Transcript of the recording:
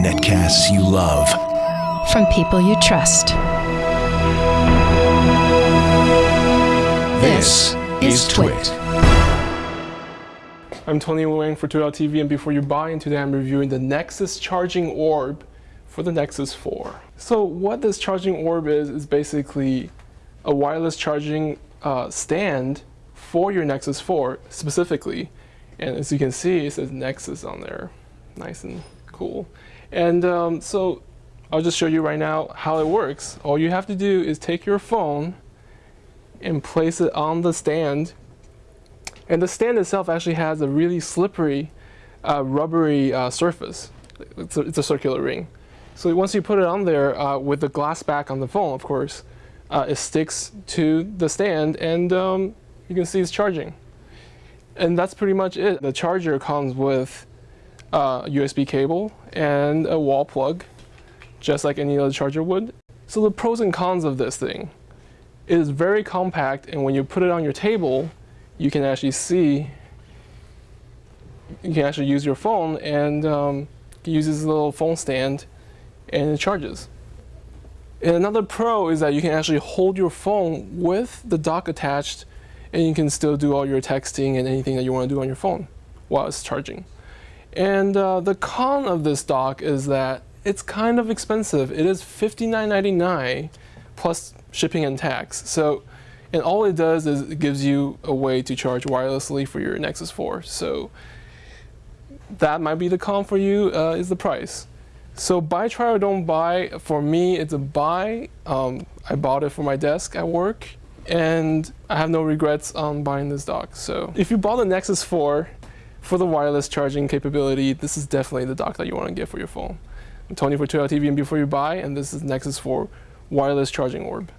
Netcasts you love. From people you trust. This is Twit. I'm Tony Wang for Twit.tv and before you buy, and today I'm reviewing the Nexus Charging Orb for the Nexus 4. So what this charging orb is, is basically a wireless charging uh, stand for your Nexus 4 specifically. And as you can see, it says Nexus on there. Nice and cool. And um, so I'll just show you right now how it works. All you have to do is take your phone and place it on the stand. And the stand itself actually has a really slippery, uh, rubbery uh, surface. It's a, it's a, circular ring. So once you put it on there uh, with the glass back on the phone, of course, uh, it sticks to the stand and um, you can see it's charging. And that's pretty much it. The charger comes with a USB cable and a wall plug, just like any other charger would. So the pros and cons of this thing it is very compact and when you put it on your table, you can actually see, you can actually use your phone and um, use this little phone stand and it charges. And another pro is that you can actually hold your phone with the dock attached and you can still do all your texting and anything that you want to do on your phone while it's charging. And uh, the con of this dock is that it's kind of expensive. It is $59.99 plus shipping and tax. So, and all it does is it gives you a way to charge wirelessly for your Nexus 4. So that might be the con for you uh, is the price. So buy, try, or don't buy. For me, it's a buy. Um, I bought it for my desk at work, and I have no regrets on buying this dock. So if you bought the Nexus 4 for the wireless charging capability, this is definitely the dock that you want to get for your phone. I'm Tony for Twit.tv, and before you buy, and this is Nexus 4 wireless charging orb.